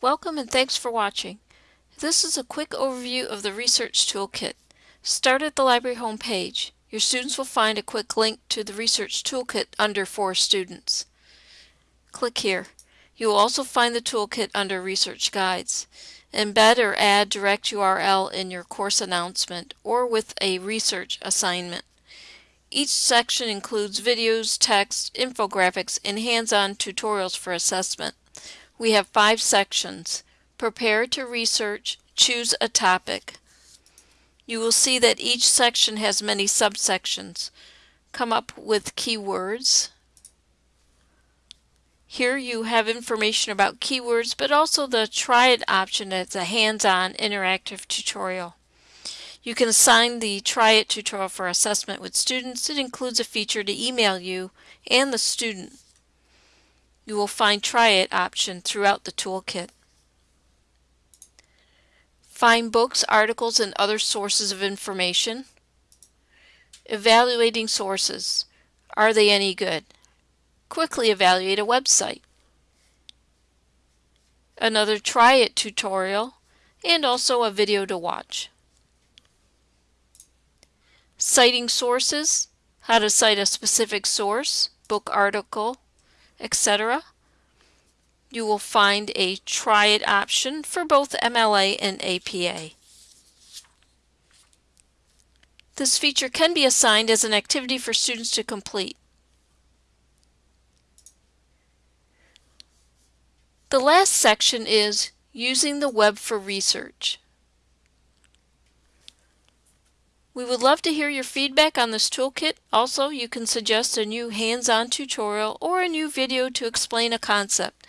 Welcome and thanks for watching. This is a quick overview of the Research Toolkit. Start at the library homepage. Your students will find a quick link to the Research Toolkit under For Students. Click here. You will also find the toolkit under Research Guides. Embed or add direct URL in your course announcement or with a research assignment. Each section includes videos, text, infographics, and hands-on tutorials for assessment. We have five sections. Prepare to research, choose a topic. You will see that each section has many subsections. Come up with keywords. Here you have information about keywords, but also the Try It option as a hands-on interactive tutorial. You can assign the Try It tutorial for assessment with students. It includes a feature to email you and the student. You will find Try It option throughout the toolkit. Find books, articles, and other sources of information. Evaluating sources. Are they any good? Quickly evaluate a website. Another Try It tutorial, and also a video to watch. Citing sources, how to cite a specific source, book article, etc. You will find a Try It option for both MLA and APA. This feature can be assigned as an activity for students to complete. The last section is Using the Web for Research. We would love to hear your feedback on this toolkit. Also, you can suggest a new hands-on tutorial or a new video to explain a concept.